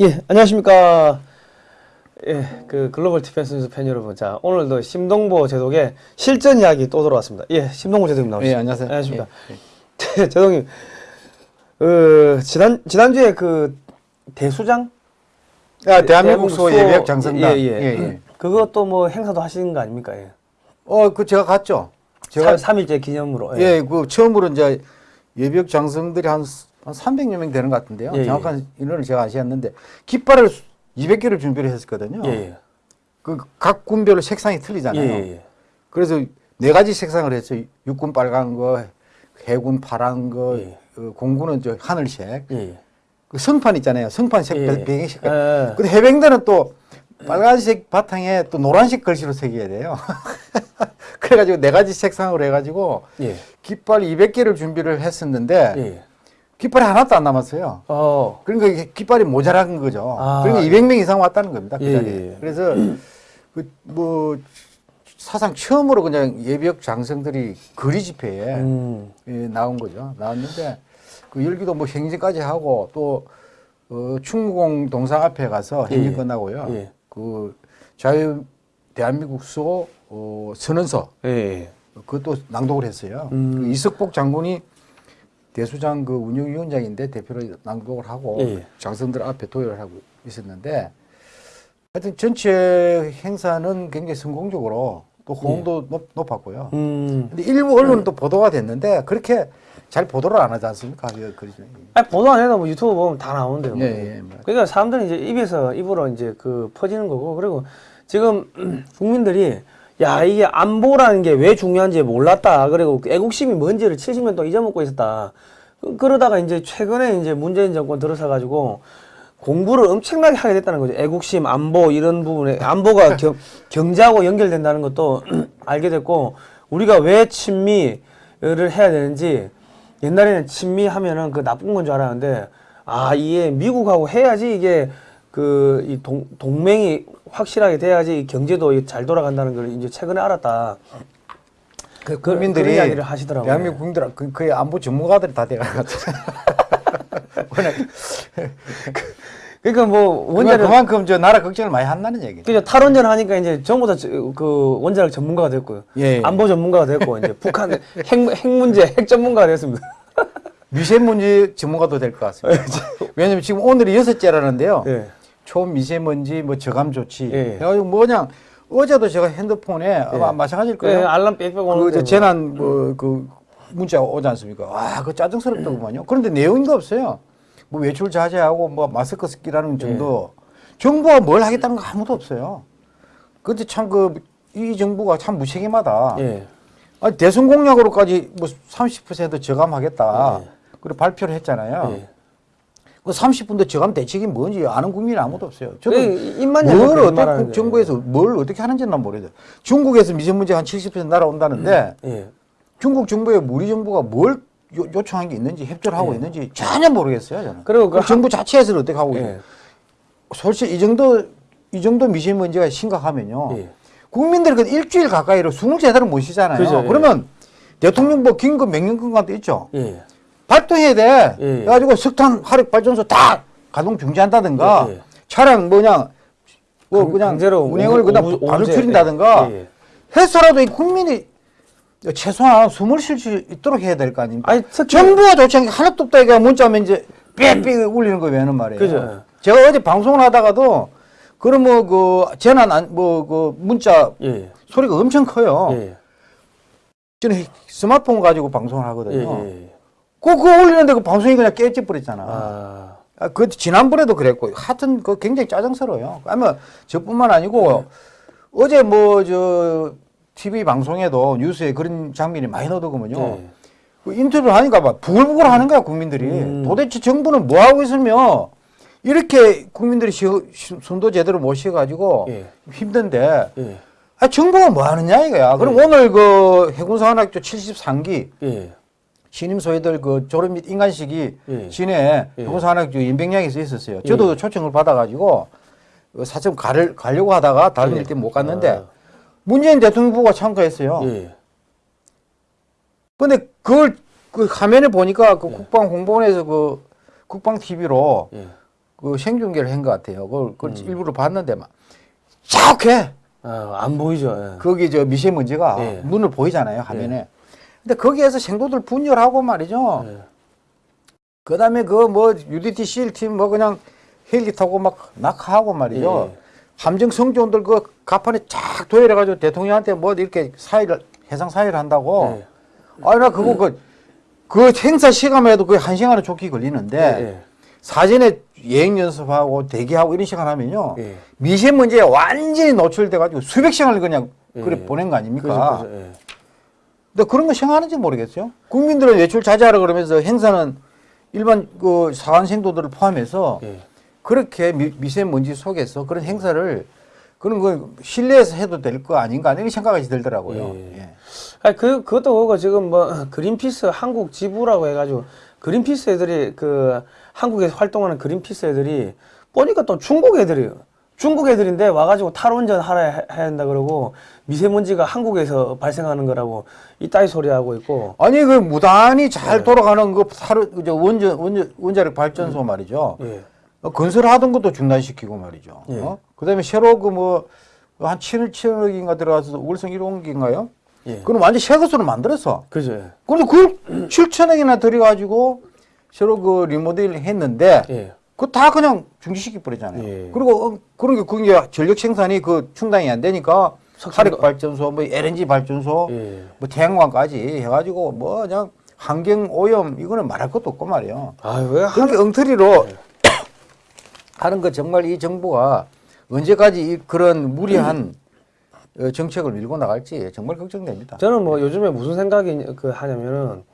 예, 안녕하십니까. 예, 그 글로벌 디펜스 뉴스 팬 여러분. 자, 오늘도 심동보 제독의 실전 이야기 또 돌아왔습니다. 예, 심동보 제독님 나오셨습니다. 예, 안녕하세요. 안녕하십니까. 제독님, 그, 지난, 지난주에 그, 대수장? 아, 대한민국 수 수호- 예비역 장성단. 예, 예. 예, 예. 그것도 뭐 행사도 하시는 거 아닙니까? 예. 어, 그 제가 갔죠. 제가 3, 일절 기념으로. 예, 그 처음으로 이제 예비역 장성들이 한, 한 300여 명 되는 것 같은데요. 예, 예. 정확한 인원을 제가 아시았는데 깃발을 200개를 준비를 했었거든요. 예, 예. 그각 군별로 색상이 예, 틀리잖아요. 그래서 네 가지 색상을 했어요. 육군 빨간 거, 해군 파란 거, 예. 어, 공군은 저 하늘색. 그 성판 있잖아요. 성판 색 예, 예. 배경 색깔. 예. 근데 해병대는 또 빨간색 바탕에 또 노란색 글씨로 새겨야 돼요. 그래가지고 네 가지 색상으로 해가지고 예. 깃발 200개를 준비를 했었는데 예. 깃발이 하나도 안 남았어요. 어, 그러니까 깃발이 모자란 거죠. 아, 그러니까 200명 이상 왔다는 겁니다. 그 예, 자리에. 예, 예. 그래서 그 뭐 사상 처음으로 그냥 예비역 장성들이 거리 집회에 음, 예, 나온 거죠. 나왔는데 그 열기도 뭐 행진까지 하고 또 어, 충무공 동상 앞에 가서 행진 예, 예. 끝나고요. 예. 그 자유 대한민국 수호 어, 선언서 예, 예. 그것도 낭독을 했어요. 음. 그 이석복 장군이 대수장 그 운영위원장인데 대표로 낭독을 하고 예, 예. 장성들 앞에 도열을 하고 있었는데 하여튼 전체 행사는 굉장히 성공적으로 또 호응도 높, 높았고요. 예. 음. 근데 일부 언론은 또 보도가 됐는데 그렇게 잘 보도를 안 하지 않습니까? 그, 그, 아니, 보도 안 해도 뭐 유튜브 보면 다 나오는데요. 뭐. 예, 예. 뭐. 그러니까 사람들은 이제 입에서 입으로 이제 그 퍼지는 거고 그리고 지금 국민들이 야 이게 안보라는 게 왜 중요한지 몰랐다. 그리고 그 애국심이 뭔지를 70년 동안 잊어먹고 있었다. 그- 그러다가 이제 최근에 이제 문재인 정권 들어서 가지고 공부를 엄청나게 하게 됐다는 거죠. 애국심 안보 이런 부분에 안보가 경, 경제하고 연결된다는 것도 알게 됐고 우리가 왜 친미를 해야 되는지 옛날에는 친미 하면은 그 나쁜 건 줄 알았는데 아 이게 미국하고 해야지 이게 그 이 동맹이 확실하게 돼야지 이 경제도 잘 돌아간다는 걸 이제 최근에 알았다. 그 국민들이 이야기를 하시더라고요. 대한민국 국민들 그, 그의 안보 전문가들이 다 돼가지고 워낙 그러니까 뭐 원자력 그만큼 저 나라 걱정을 많이 한다는 얘기죠. 그죠 탈원전 하니까 이제 전부 다 그 원자력 전문가가 됐고요. 예, 예. 안보 전문가가 됐고 이제 북한 핵, 핵 문제 핵 전문가가 됐습니다. 미세먼지 전문가도 될 것 같습니다. 왜냐면 지금 오늘이 여섯째라는데요. 예. 초미세먼지 뭐 저감 조치 예. 해가지고 뭐 그냥 어제도 제가 핸드폰에 아마 마찬가지일 그 거예요. 알람 빽빽 오는데 그저 뭐. 재난 뭐그 문자 오지 않습니까? 와, 그 짜증스럽더구만요. 그런데 내용도 없어요. 뭐 외출 자제하고 뭐 마스크 쓰기라는 정도. 정부가 뭘 하겠다는 거 아무도 없어요. 근데 참 그 이 정부가 참 무책임하다. 예. 아니 대선 공약으로까지 뭐 30% 저감하겠다. 예. 그리고 발표를 했잖아요. 예. 그 30분도 저감 대책이 뭔지 아는 국민이 아무도 없어요. 저도 그 입만 뭘 어떻게. 정부에서 뭘 어떻게 하는지는 난 모르겠어요. 중국에서 미세먼지 한 70% 날아온다는데 예. 중국 정부에 우리 정부가 뭘 요, 요청한 게 있는지 협조를 하고 있는지 전혀 모르겠어요. 저는. 예. 그리고 그그 정부 자체에서는 어떻게 하고 예. 있어요. 솔직히 이 정도 이 정도 미세먼지가 심각하면요. 예. 국민들이 그 일주일 가까이로 숨을 제대로 못 쉬잖아요. 그죠, 예. 그러면 대통령 뭐 긴급 명령권도 있죠. 예. 발동해야 돼. 예. 그래가지고 석탄 화력 발전소 다 가동 중지한다든가 예, 예. 차량 뭐냐 뭐 강- 그냥 강제로 운행을 그냥 오후- 바로 줄인다든가 예, 예. 해서라도 이 국민이 최소한 숨을 쉴 수 있도록 해야 될 거 아닙니까? 아니, 특히- 정부가 조치한 게 하나도 없다 이가 문자면 이제 빽빽 울리는 거 왜는 말이에요. 그죠. 제가 어제 방송을 하다가도 그런 뭐그 재난 뭐그 문자 예. 소리가 엄청 커요. 예. 저는 스마트폰 가지고 방송을 예. 하거든요. 그, 그거 올리는데 그 방송이 그냥 깨져버렸잖아. 아. 아, 그 지난번에도 그랬고 하여튼 그 굉장히 짜증스러워요. 아마 저뿐만 아니고 어제 뭐 저 TV 방송에도 뉴스에 그런 장면이 많이 나오더군요. 예. 그 인터뷰를 하니까 막 부글부글 하는 거야 국민들이. 음. 도대체 정부는 뭐 하고 있으며 이렇게 국민들이 쉬어, 쉬- 숨도 제대로 못 쉬어가지고 예. 힘든데 예. 아 정부가 뭐 하느냐 이거야. 그럼 예. 오늘 그 해군사관학교 73기 예. 신임 소위들 그 졸업 및 인간식이 예. 시내 예. 해군사관학교 인백량에서 있었어요. 저도 초청을 받아가지고 그 사점 가를 가려고 하다가 다른 예. 일 때문에 못 갔는데 아. 문재인 대통령 부가 참가했어요. 예. 근데 그걸 그 화면에 보니까 그 예. 국방 홍보원에서 그 국방 TV로 예. 그 생중계를 한 것 같아요. 그걸, 그걸 일부러 봤는데 막 자욱해. 아, 안 보이죠. 예. 거기 저 미세먼지가 예. 눈을 보이잖아요 화면에. 근데 거기에서 생도들 분열하고 말이죠. 예. 그다음에 그 뭐 UDT 실팀 뭐 그냥 헬기 타고 막 낙하하고 말이죠. 예. 함정 성조원들 그 가판에 쫙 도열해가지고 대통령한테 뭐 이렇게 사의를 해상 사의를 한다고. 예. 아니 나 그거 그, 그 행사 시간만 해도 거의 한 시간은 좋게 걸리는데 예. 사전에 예행 연습하고 대기하고 이런 시간 하면요 예. 미세먼지에 완전히 노출돼가지고 수백 시간을 그냥 예. 그래 보낸 거 아닙니까? 그죠, 그죠. 예. 근데 그런 거 생각하는지 모르겠어요. 국민들은 외출 자제하라 그러면서 행사는 일반 그 사관생도들을 포함해서 예. 그렇게 미, 미세먼지 속에서 그런 행사를 그런 거 실내에서 해도 될 거 아닌가 이런 생각이 들더라고요. 예. 예. 아니 그 그것도 그거 지금 뭐 그린피스 한국 지부라고 해가지고 그린피스 애들이 그 한국에서 활동하는 그린피스 애들이 보니까 또 중국 애들이에요. 중국 애들인데 와가지고 탈원전 하라 해- 해야 한다 그러고 미세먼지가 한국에서 발생하는 거라고 이 따위 소리 하고 있고 아니 그 무단히 잘 네. 돌아가는 그 사르 저 원전 원전 원자력 발전소 말이죠. 예. 어, 건설하던 것도 중단시키고 말이죠. 예. 어? 그다음에 새로 그 뭐 한 7억 7억인가 들어가서 울성 1호기인가요? 예. 그럼 완전 새 것으로 만들었어. 그죠. 예. 그런데 그걸 7천억이나 들여가지고 새로 그 리모델링 했는데 예. 그거 다 그냥 중지시키 버리잖아요. 예. 그리고 어, 그런 게 그게 전력 생산이 그 충당이 안 되니까 화력 발전소, 뭐 LNG 발전소, 예. 뭐 태양광까지 해가지고 뭐 그냥 환경 오염 이거는 말할 것도 없고 말이에요. 아왜 그렇게 엉터리로 하는 거 정말 이 정부가 언제까지 이 그런 무리한 어, 정책을 밀고 나갈지 정말 걱정됩니다. 저는 뭐 요즘에 무슨 생각이 그 하냐면은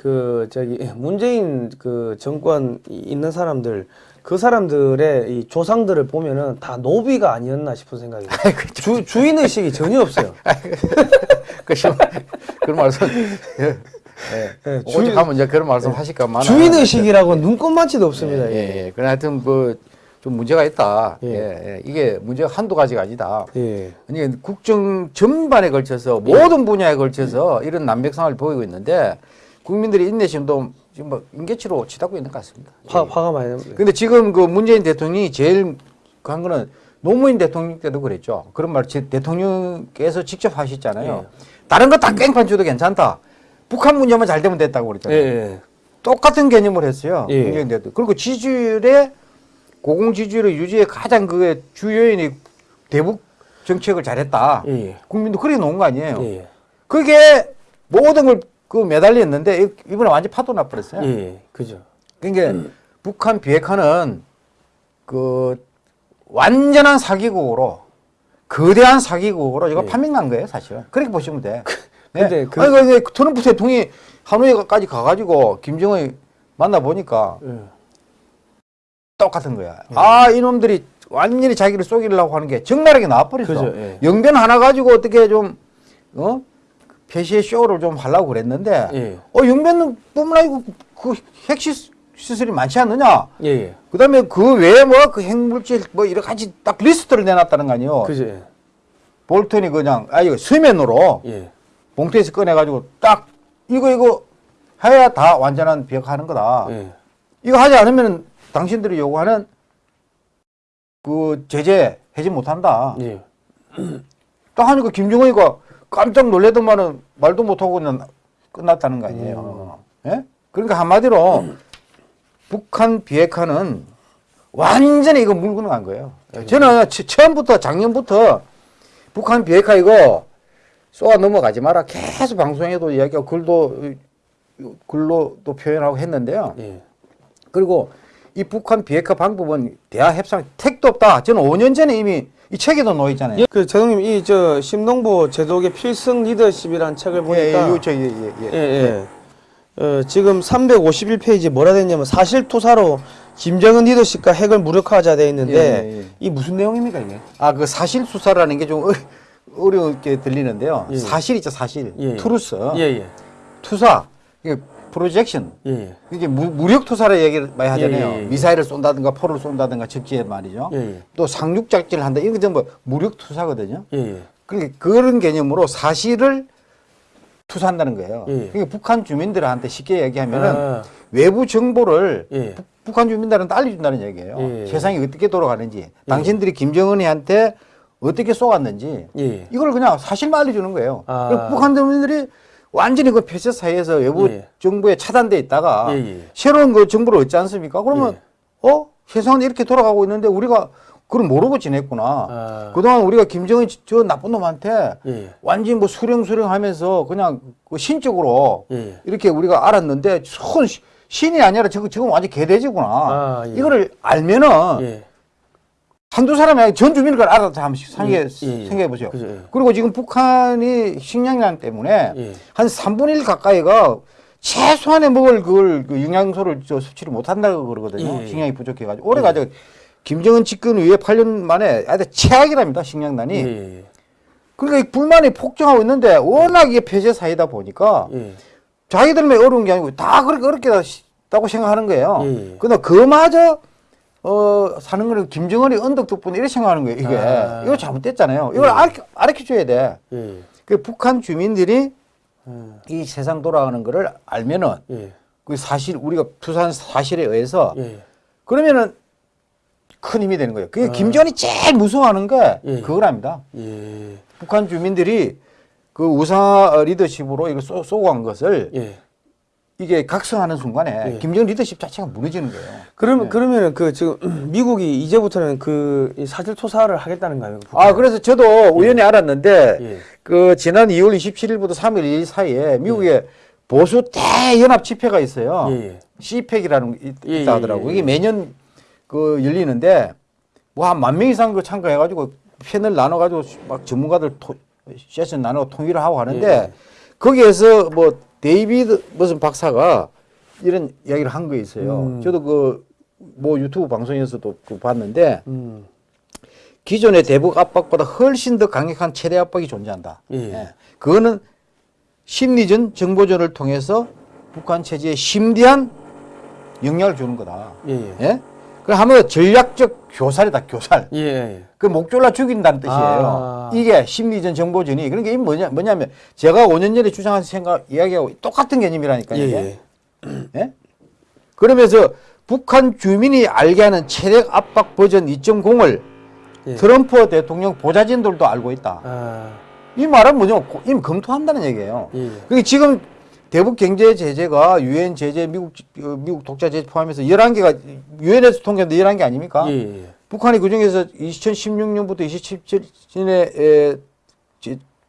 그 저기 문재인 그 정권 있는 사람들 그 사람들의 이 조상들을 보면은 다 노비가 아니었나 싶은 생각이 들어요. 주 주인 의식이 전혀 없어요. 그 그런 말씀 예. 예. 예, 오직 주- 하면 이제 그런 말씀 하실까만 주인 의식이라고 눈꼽만치도 없습니다. 예, 이게. 예. 그래 하여튼 뭐 좀 문제가 있다. 예. 예. 예. 이게 문제가 한두 가지가 아니다. 예. 아니 국정 전반에 걸쳐서 모든 분야에 걸쳐서 이런 난백상을 보이고 있는데 국민들의 인내심도 지금 뭐 인계치로 치닫고 있는 것 같습니다. 화 화가 많이 납니다. 근데 지금 그 문재인 대통령이 제일 한 거는 노무현 대통령 때도 그랬죠. 그런 말 제- 대통령께서 직접 하셨잖아요. 예. 다른 거 다 깽판 줘도 괜찮다. 북한 문제만 잘 되면 됐다고 예. 그랬잖아요. 예. 똑같은 개념을 했어요. 예. 문재인 대통령. 그리고 지지율의 고공 지지율의 유지에 가장 그 주요인이 대북 정책을 잘했다. 예. 국민도 그렇게 놓은 거 아니에요. 예. 그게 모든 걸 그 매달렸는데 이- 이번에 완전 파도 나버렸어요. 예. 그죠. 그러니까 북한 비핵화는 그 완전한 사기국으로 거대한 사기국으로 이거 예. 판명난 거예요, 사실은. 그렇게 보시면 돼. 네. 근데 그- 아니, 근데 트럼프 대통령이 하노이까지 가가지고 김정은 만나 보니까 예. 똑같은 거야. 아, 이놈들이 완전히 자기를 속이려고 하는 게 적나라하게 나와버렸어. 그죠, 예. 영변 하나 가지고 어떻게 좀, 어? 표시의 쇼를 좀 하려고 그랬는데, 예. 어, 영변은 뿐만 아니고 그 핵시 시설이 많지 않느냐? 예. 예. 그 다음에 그 외에 뭐 그 핵물질 뭐 여러 가지 딱 리스트를 내놨다는 거 아니에요. 예. 볼턴이 그냥, 아, 이거 수면으로 예. 봉투에서 꺼내가지고 딱 이거, 이거 해야 다 완전한 비핵화하는 거다. 예. 이거 하지 않으면 당신들이 요구하는 그 제재 해지 못한다. 예. 딱 하니까 김정은이가 깜짝 놀래더만은 말도 못하고 그냥 끝났다는 거 아니에요. 예? 그러니까 한마디로 북한 비핵화는 완전히 이거 물고 간 거예요. 저는 처- 처음부터 작년부터 북한 비핵화 이거 쏘아 넘어가지 마라 계속 방송에도 이야기하고 글도 글로도 표현하고 했는데요. 예. 그리고 이 북한 비핵화 방법은 대화 협상 택도 없다. 저는 5년 전에 이미 이 책에도 놓여 있잖아요. 예, 그 제동님 이 저 심동보 제독의 필승 리더십이라는 책을 보니까 예, 예, 요, 저, 예, 예, 예. 예, 예. 어, 지금 351페이지 뭐라 돼 있냐면 사실 투사로 김정은 리더십과 핵을 무력화하자 돼 있는데 예, 예, 예. 이 무슨 내용입니까 이게? 아, 그 사실 투사라는 게 좀 어렵게 들리는데요. 예. 사실. 예, 예. 예, 예. 투사. projection. 예, 예. 이게 무, 무력 투사를 얘기를 많이 하잖아요. 예, 예, 예. 미사일을 쏜다든가 포를 쏜다든가 적지에 말이죠. 예, 예. 또 상륙 작전을 한다. 이거 전부 무력 투사거든요. 예, 예. 그러니까 그런 개념으로 사실을 투사한다는 거예요. 예. 그러니까 북한 주민들한테 쉽게 얘기하면은 아, 외부 정보를 예. 북- 북한 주민들한테 알려준다는 얘기예요. 예. 세상이 어떻게 돌아가는지, 당신들이 김정은이한테 어떻게 쏘았는지 예. 이걸 그냥 사실만 알려주는 거예요. 아. 북한 주민들이 완전히 그 폐쇄 사이에서 외부 예. 정부에 차단돼 있다가 예, 예. 새로운 그 정부를 얻지 않습니까? 그러면 어 세상은 이렇게 돌아가고 있는데 우리가 그걸 모르고 지냈구나. 아. 그동안 우리가 김정은 저 나쁜 놈한테 예. 완전히 뭐 수령 수령하면서 그냥 그 신적으로 예. 이렇게 우리가 알았는데 손 시- 신이 아니라 저거 지금 완전 개돼지구나. 아, 예. 이거를 알면은 예. 한두 사람이 전 주민을 알아서 한번 생각해, 예, 예, 예. 생각해 보세요. 그죠, 예. 그리고 지금 북한이 식량난 때문에 예. 한 3분의 1 가까이가 최소한의 먹을 그걸 그 영양소를 저 섭취를 못 한다고 그러거든요. 예, 예. 식량이 부족해 가지고. 올해 가지고 김정은 집권 이후에 8년 만에 아주 최악이랍니다. 식량난이. 예. 예. 그러니까 이 불만이 폭증하고 있는데 워낙 이게 폐쇄 사이다 보니까 예. 자기들만 어려운 게 아니고 다 그렇게 어렵게다고 생각하는 거예요. 예. 근데 그마저 어 사는 거는 김정은이 언덕 덕분에 이렇게 생각하는 거예요. 이게 아. 이거 잘못됐잖아요. 이걸 예. 알려, 알려 줘야 돼. 예. 그 북한 주민들이 음. 이 세상 돌아가는 거를 알면은 예. 그 사실 우리가 투사한 사실에 의해서 예. 그러면은 큰 힘이 되는 거예요. 그게 김정은이 제일 무서워하는 게 아. 예. 그거랍니다. 예. 북한 주민들이 그 우사 리더십으로 이걸 쏘, 쏘고 간 것을 예. 이게 각성하는 순간에 예. 김정은 리더십 자체가 무너지는 거예요. 그러면 네. 그러면은 그그 지금 미국이 이제부터는 그이 사실 투사를 하겠다는 거예요. 아, 그래서 저도 우연히 알았는데 예. 그 지난 2월 27일부터 3일 2일 사이에 미국에 보수 대연합 집회가 있어요. 예. 예. CPEC이라는 게 있- 예, 있다 예, 하더라고. 예, 이게 예. 매년 그 열리는데 뭐 한 만 명 이상 그 참가해가지고 패널 나눠가지고 막 전문가들 토, 세션 나누고 토의를 하고 하는데 예. 거기에서 뭐 데이비드 무슨 박사가 이런 이야기를 한 거 있어요. 음. 저도 그 뭐 유튜브 방송에서도 그 봤는데 음. 기존의 대북 압박보다 훨씬 더 강력한 최대 압박이 존재한다. 예. 그거는 심리전, 정보전을 통해서 북한 체제에 심대한 영향을 주는 거다. 예. 예. 예? 그 하면 전략적 교살이다, 교살. 예. 예. 그 목졸라 죽인다는 뜻이에요. 아. 이게 심리전, 정보전이. 그러니까 이게 뭐냐, 뭐냐면 제가 5년 전에 주장한 생각, 이야기하고 똑같은 개념이라니까요. 예. 예. 예? 그러면서 북한 주민이 알게 하는 체력 압박 버전 2.0을 예. 트럼프 대통령 보좌진들도 알고 있다. 아. 이 말은 뭐냐면 고- 이미 검토한다는 얘기예요. 예. 그게 지금 대북 경제 제재가 유엔 제재 미국 어, 미국 독자 제재 포함해서 11개가 유엔에서 통과된 11개 아닙니까? 예. 예. 북한이 그중에서 2016년부터 27년에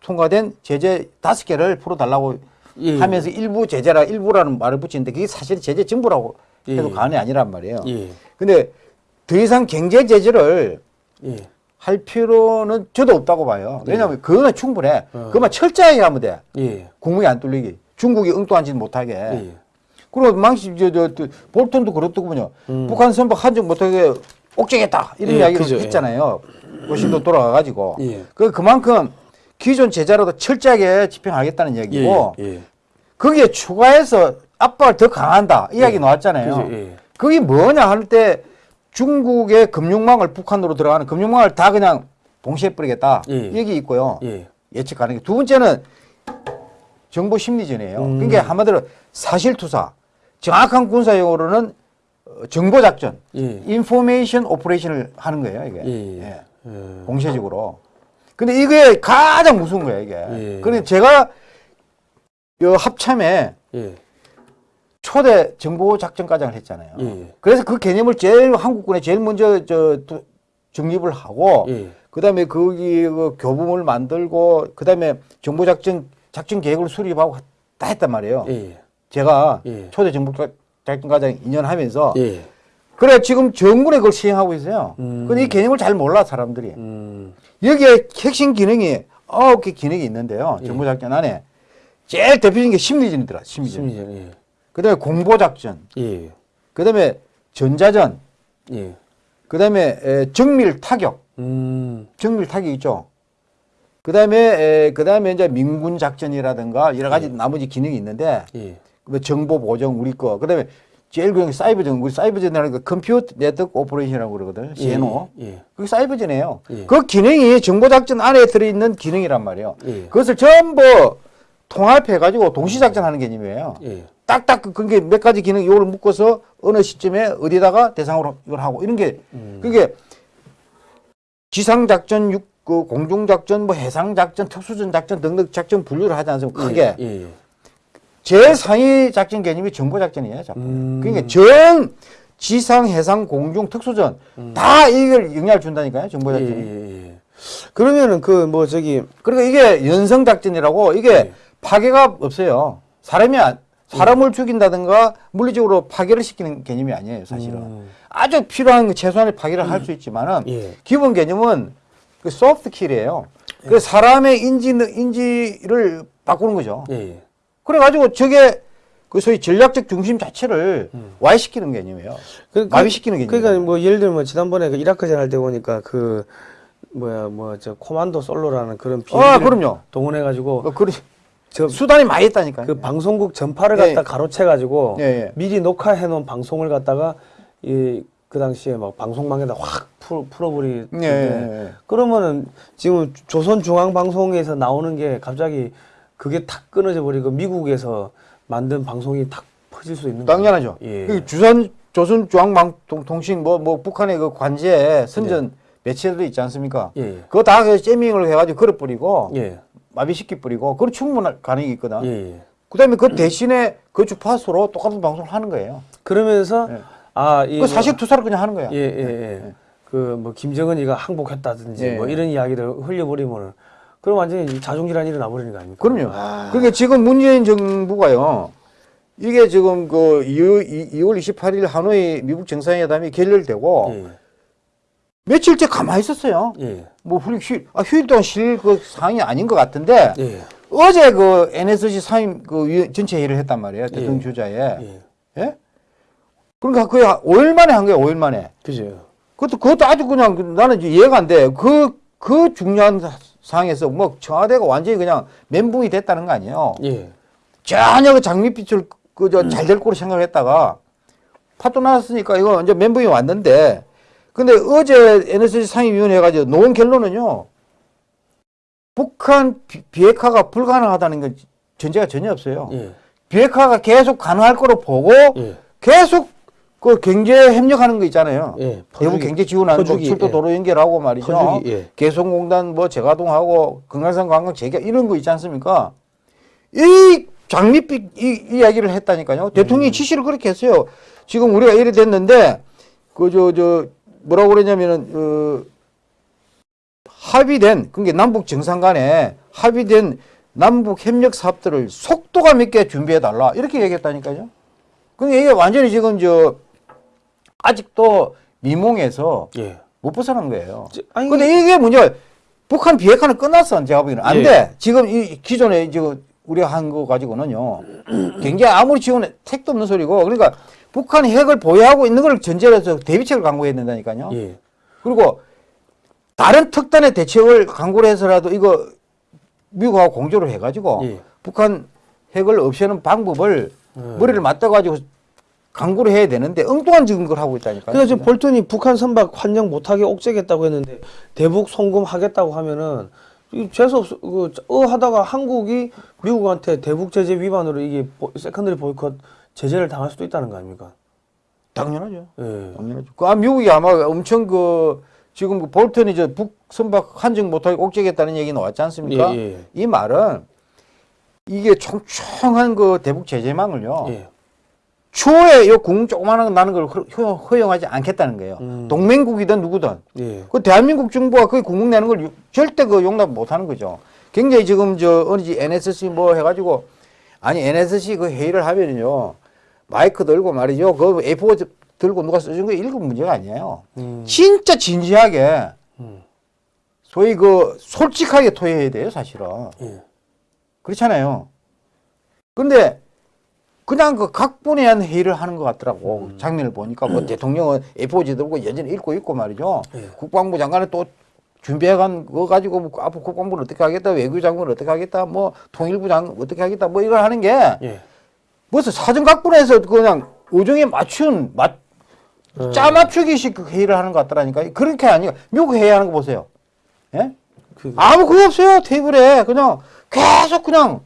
통과된 제재 5개를 풀어 달라고 예. 하면서 일부 제재라 일부라는 말을 붙이는데 그게 사실 제재 전부라고 해도 예. 과언이 아니란 말이에요. 예. 근데 더 이상 경제 제재를 예. 할 필요는 저도 없다고 봐요. 왜냐하면 그거는 충분해. 어. 그것만 철저하게 하면 돼. 예. 국무에 안 뚫리기. 중국이 짓 못하게. 예. 그리고 망치, 저, 저, 저, 볼턴도 그렇더군요. 음. 북한 선박 한적 못하게 옥죄겠다. 이런 예, 이야기를 그죠, 예. 했잖아요. 워싱턴 돌아가가지고. 예. 그, 그만큼 기존 제자로도 철저하게 집행하겠다는 얘기고, 예. 예. 거기에 추가해서 압박을 더 강한다. 이 이야기 예. 나왔잖아요. 그죠, 예. 그게 뭐냐 할 때 중국의 금융망을 북한으로 들어가는 금융망을 다 그냥 봉쇄해버리겠다. 예. 얘기 있고요. 예. 예측 가능해. 두 번째는 정보 심리전이에요. 음. 그러니까 한마디로 사실투사. 정확한 군사 용어로는 어, 정보 작전, 예. information operation을 하는 거예요, 이게. 예. 예. 예. 공세적으로. 근데 이게 가장 무서운 거예요, 이게. 예. 그래서 제가 요 합참에 예. 초대 정보 작전과장을 했잖아요. 예. 그래서 그 개념을 제일 한국군에 제일 먼저 저 두- 정립을 하고 예. 그다음에 거기 그 교범을 만들고 그다음에 정보 작전 작전 계획을 수립하고 다 했단 말이에요. 예. 제가 예. 초대 정보작전과장 2년 하면서 예. 그래 지금 정군에 그걸 시행하고 있어요. 음. 근데 이 개념을 잘 몰라 사람들이. 음. 여기에 핵심 기능이 아홉 개 기능이 있는데요. 예. 정보작전 안에 제일 대표적인 게 심리전이더라. 심리전. 심리전. 예. 그다음에 공보 작전. 예. 그다음에 전자전. 예. 그다음에 에, 정밀 타격. 음. 정밀 타격 있죠. 그 다음에 그 다음에 이제 민군 작전이라든가 여러 가지 나머지 기능이 있는데 예. 그 정보 보정 우리 거 그 다음에 제일 그냥 사이버 전 우리 사이버 전이라는 거 computer network operation이라고 그러거든. CNO. 예. 그게 사이버 전이에요. 예. 그 기능이 정보 작전 안에 들어 있는 기능이란 말이에요. 예. 그것을 전부 통합해 가지고 동시 작전 하는 개념이에요. 예. 딱딱 그- 그게 몇 가지 기능 이걸 묶어서 어느 시점에 어디다가 대상으로 이걸 하고 이런 게 그게 지상 작전, 육, 그 공중 작전, 뭐 해상 작전, 특수전 작전 등등 작전 분류를 하지 않습니까? 크게 예, 예. 제일 상위 작전 개념이 정보 작전이에요. 자꾸. 음. 그러니까 전 지상, 해상, 공중, 특수전 다 이걸 영향을 준다니까요. 정보 예, 작전이. 예, 예. 그러면은 그 뭐 저기 그러니까 이게 연성 작전이라고 이게 네. 파괴가 없어요. 사람이 안- 사람을 죽인다든가 물리적으로 파괴를 시키는 개념이 아니에요, 사실은. 음. 아주 필요한 그 최소한의 파괴를 할수 있지만은 예. 기본 개념은 그 소프트 킬이에요. 그 사람의 인지 인지를 바꾸는 거죠. 예, 예. 그래가지고 저게 그 소위 전략적 중심 자체를 와해시키는 개념이에요. 그, 마비시키는 개념. 그러니까 뭐 예를 들면 지난번에 그 이라크전 할 때 보니까 그 뭐야 뭐 저 Commando Solo라는 그런 아, 비행기를 그럼요. 동원해 가지고 그, 그저 수단이 많이 있다니까요. 그 방송국 전파를 예. 갖다 가로채 가지고 예, 예. 미리 녹화해 놓은 방송을 갖다가 이 그 당시에 막 방송망에다 확 풀, 풀어버리 예, 예, 예. 그러면은 지금 조선중앙방송에서 나오는 게 갑자기 그게 탁 끊어져 버리고 미국에서 만든 방송이 탁 퍼질 수 있는 당연하죠. 예. 그 주선 조선 중앙방통신 뭐, 뭐 북한의 그 관제 선전 매체들이 있지 않습니까? 예, 예. 그거 다그 재밍을 해가지고 걸어 뿌리고 예. 마비시키 뿌리고 그건 충분한 가능이 있거든. 예, 예. 그다음에 그 대신에 그 주파수로 똑같은 방송을 하는 거예요. 그러면서 예. 아, 이그 사실 투사를 그냥 하는 거야. 예, 예, 예. 그뭐 김정은이가 항복했다든지 예. 뭐 이런 이야기를 흘려버리면은 그럼 완전히 자중질환이 일어나 버리는 거 아닙니까? 그럼요. 아, 그러니까 지금 문재인 정부가요. 이게 지금 그 2월 28일 하노이 미국 정상회담이 결렬되고 예, 며칠째 가만히 있었어요. 예, 뭐 휴, 휴, 아, 휴일 동안 쉴 그 상황이 아닌 것 같은데 예, 어제 그 NSC 상임 그 전체 회의를 했단 말이에요. 대통령 예. 주자에. 예. 예? 그러니까 거의 5일 만에 한 거예요. 5일 만에. 그죠. 그것도 그것도 아주 그냥 그- 나는 이해가 안 돼. 그 그 중요한 사- 상황에서 뭐 청와대가 완전히 그냥 멘붕이 됐다는 거 아니에요. 예, 전혀 그 장밋빛을 그저 잘될 거로 생각했다가 파도 나왔으니까 이거 이제 멘붕이 왔는데 근데 어제 NSC 상임위원회 가지고 놓은 결론은요. 북한 비, 비핵화가 불가능하다는 건 전제가 전혀 없어요. 예, 비핵화가 계속 가능할 거로 보고 예, 계속 그 경제 협력하는 거 있잖아요. 예. 퍼주기, 경제 지원하는 거 퍼주기, 출도 예. 도로 연결하고 말이죠. 퍼주기, 예. 개성공단 뭐 재가동하고 금강산 관광 재개 이런 거 있지 않습니까? 이 장밋빛 이, 이 이야기를 했다니까요. 음. 대통령이 지시를 그렇게 했어요. 지금 우리가 이래 됐는데 그저저 뭐라고 그러냐면은 어, 합의된 그게 남북 정상 간에 합의된 남북 협력 사업들을 속도감 있게 준비해 달라 이렇게 얘기했다니까요. 그러니까 이게 완전히 지금 저 아직도 미몽에서 예. 못 벗어난 거예요. 저- 아니, 근데 이게 문제가 북한 비핵화는 끝났어. 제가 보기에는. 안 예. 돼. 지금 이 기존에 지금 우리가 한 거 가지고는요. 굉장히 아무리 지원해 택도 없는 소리고. 그러니까 북한이 핵을 보유하고 있는 걸 전제로 해서 대비책을 강구해야 된다니까요. 예. 그리고 다른 특단의 대책을 강구를 해서라도 이거 미국하고 공조를 해가지고 예. 북한 핵을 없애는 방법을 음. 머리를 맞대가지고 강구를 해야 되는데 엉뚱한 지금 걸 하고 있다니까요. 그래서 지금 볼턴이 북한 선박 환적 못하게 옥죄겠다고 했는데 대북 송금 하겠다고 하면은 이 재수 없어 그어 하다가 한국이 미국한테 대북 제재 위반으로 이게 보- secondary boycott 제재를 당할 수도 있다는 거 아닙니까? 당연하죠. 예. 당연하죠. 그 아, 미국이 아마 엄청 그 지금 그 볼턴이 저 북 선박 환적 못하게 옥죄겠다는 얘기 나왔지 않습니까? 예, 예. 이 말은 이게 총총한 그 대북 제재망을요. 예. 추후에 요 궁 조그마한 거 나는 걸 허- 허용하지 않겠다는 거예요. 음. 동맹국이든 누구든. 예. 그 대한민국 정부가 그 궁극 내는 걸 유- 절대 그 용납 못 하는 거죠. 굉장히 지금 저 어느 지 NSC 뭐 해가지고 아니 NSC 그 회의를 하면요 마이크 들고 말이죠 그 A4 들고 누가 써준 거 읽으면 문제가 아니에요. 음. 진짜 진지하게 음. 소위 그 솔직하게 토해야 돼요 사실은 예. 그렇잖아요. 근데 그냥 그 각본에 회의를 하는 것 같더라고 장면을 보니까 뭐 대통령은 A4지 들고 여전히 읽고 있고 말이죠. 예. 국방부 장관은 또 준비해간 거 가지고 뭐 앞으로 국방부는 어떻게 하겠다, 외교장관은 어떻게 하겠다, 뭐 통일부 장관 어떻게 하겠다, 뭐 이걸 하는 게 예. 무슨 사전 각본에서 그냥 의정에 맞춘 맞 음. 짜 맞추기식 그 회의를 하는 것 같더라니까. 그렇게 아니고 미국 회의하는 거 보세요. 예? 그, 아무 그거 없어요 테이블에 그냥 계속 그냥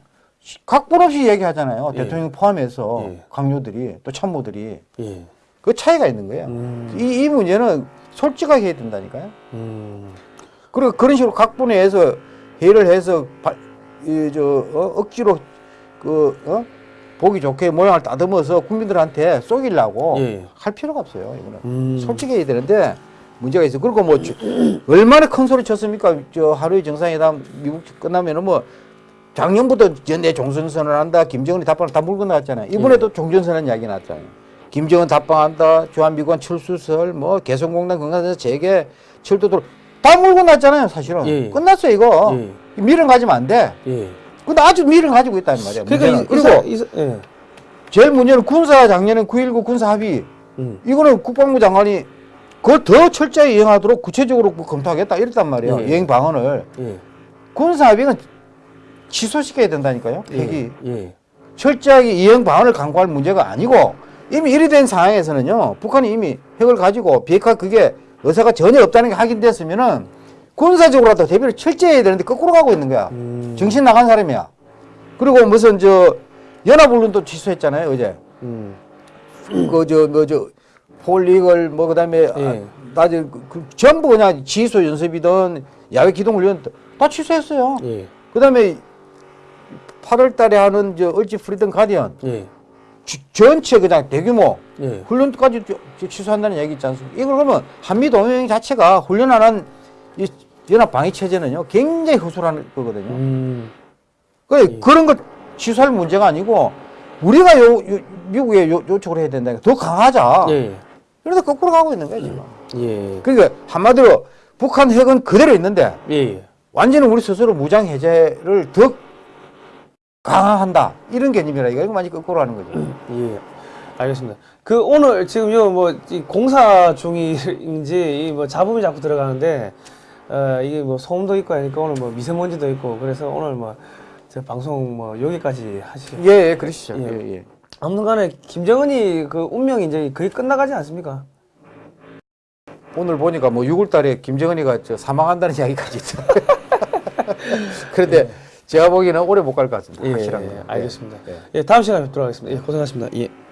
각본 없이 얘기하잖아요. 예. 대통령 포함해서 예. 강요들이 또 참모들이 예. 그 차이가 있는 거예요. 음. 이, 이 문제는 솔직하게 해야 된다니까요. 음. 그리고 그런 식으로 각본에 해서 회의를 해서 바, 이, 저, 어, 억지로 그, 어? 보기 좋게 모양을 따듬어서 국민들한테 쏘기려고 예. 할 필요가 없어요. 이거는. 음. 솔직해야 되는데 문제가 있어요. 그리고 뭐 저- 얼마나 큰 소리 쳤습니까? 저 하루의 정상회담 미국 끝나면은 뭐 작년부터 내 종전선언을 한다. 김정은이 답방을 다 물고 나왔잖아요. 이번에도 종전선언 이야기 나왔잖아요. 김정은 답방한다. 주한미관 철수설 뭐 개성공단 건강에서 재개 철도도 다 물고 났잖아요. 사실은 예. 끝났어요 이거. 예. 미련 가지면 안 돼. 예. 근데 아주 미련 가지고 있다는 말이야. 그러니까. 이, 그리고 이, 이, 예. 제일 문제는 군사 작년에 9.19 군사 합의 음. 이거는 국방부 장관이 그걸 더 철저히 이행하도록 구체적으로 뭐 검토하겠다 이랬단 말이에요. 예. 이행 방안을. 예. 군사 합의는 취소시켜야 된다니까요. 예. 예. 철저하게 이행 방안을 강구할 문제가 아니고 이미 이리 된 상황에서는요. 북한이 이미 핵을 가지고 비핵화 그게 의사가 전혀 없다는 게 확인됐으면은 군사적으로라도 대비를 철저히 해야 되는데 거꾸로 가고 있는 거야. 음. 정신 나간 사람이야. 그리고 무슨 저 연합훈련도 취소했잖아요 어제. 음. 그저 뭐저 폴리걸 뭐 그다음에 예. 아, 나저 그, 그 전부 그냥 지휘소 연습이든 야외 기동 훈련 다 취소했어요. 예. 그다음에 8월 달에 하는 저 얼지 프리든 가디언 예. 지- 전체 그냥 대규모 예. 훈련까지 취소한다는 얘기 있지 않습니까? 이걸 그러면 한미 동맹 자체가 훈련 안한이 연합 방위 체제는요 굉장히 허술한 거거든요. 음. 그 그런 걸 취소할 문제가 아니고 우리가 요, 요 미국에 요, 요청을 해야 된다. 더 강하자. 예. 그래서 거꾸로 가고 있는 거야 지금. 예. 그러니까 한마디로 북한 핵은 그대로 있는데 예. 완전히 우리 스스로 무장 해제를 더 강화한다 이런 개념이라 이거 많이 거꾸로 하는 거죠. 예. 알겠습니다. 그 오늘 지금 요뭐 공사 중인지 이뭐 잡음이 자꾸 들어가는데 어 이게 뭐 소음도 있고 하니까 오늘 뭐 미세먼지도 있고 그래서 오늘 뭐저 방송 뭐 여기까지 하시죠. 예, 예 그러시죠. 예. 예, 예. 아무튼간에 김정은이 그 운명이 이제 거의 끝나가지 않습니까? 오늘 보니까 뭐 6월달에 김정은이가 저 사망한다는 이야기까지 있죠. 그런데 제가 보기에는 오래 못 갈 것 같습니다. 예, 확실한 예, 거. 알겠습니다. 예. 예, 다음 시간에 뵙도록 하겠습니다. 예, 고생하셨습니다. 예.